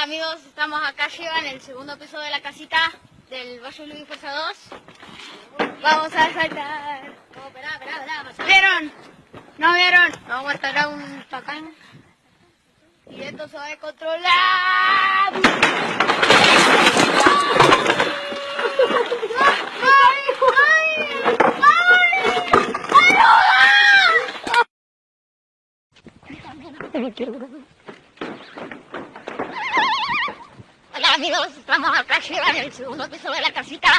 Hola amigos, estamos acá arriba en el segundo piso de la casita del Valle Luis Fuerza 2. Vamos a saltar. No, esperá, esperá, esperá. ¿Vieron? ¿No vieron? Vamos a estar a un tacán. Y esto se va a controlar. Hola amigos, estamos arriba en el segundo piso de la casita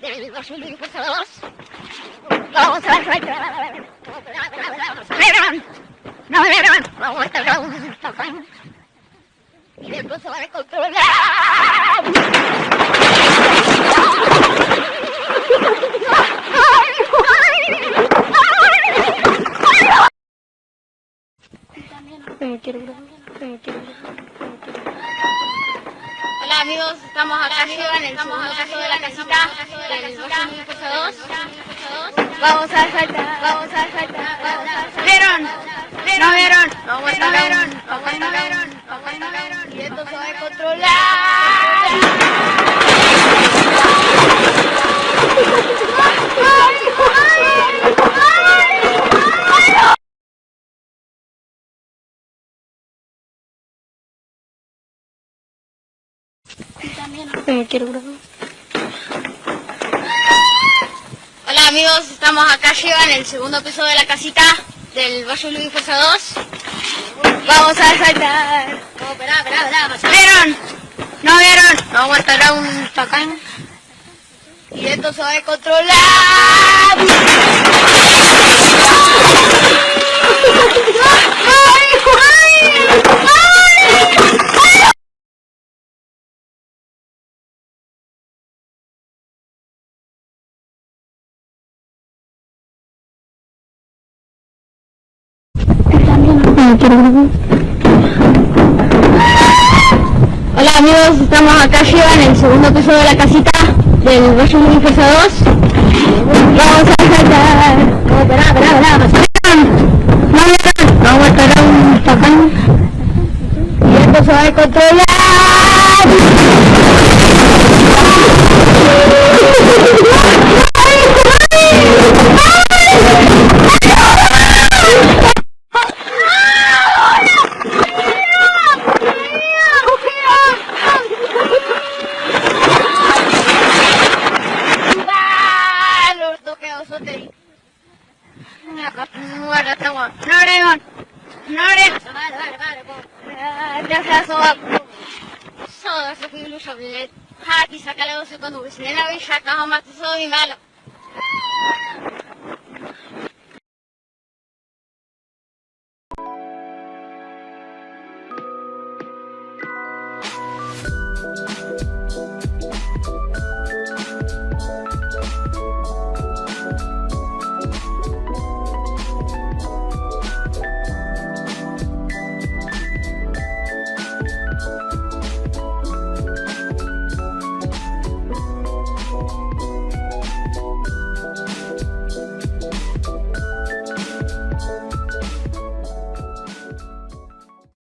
del Valle Luis Fuerza 2. Vamos a. ¿Vieron? ¿No vieron? Vamos a estar a un tacán. Y después se va a controlar. Hola amigos, estamos acá arriba en el segundo piso de la casita del Valle Luis Fuerza 2. Vamos a saltar, vamos a saltar. ¿Vieron? ¿No vieron? Vamos a estar a un tacán. Y esto se va a controlar. Hola amigos, estamos acá arriba en el segundo piso de la casita del Valle Luis Fuerza 2. Vamos a saltar. No, esperá, esperá, esperá. ¿Vieron? ¿No vieron? Vamos a estar a un tacán. Y esto se va a controlar. Hola amigos, estamos acá arriba en el segundo piso de la casita del Valle Fuerza 2. Vamos a saltar. No, esperá, esperá, esperá. Vamos a estar a un tacán. Y esto se va a controlar. Vale, vale. Ya se asoba. Soda se fue iluso. Haki, sácale 12 cuando la villa, cajo más, soy malo.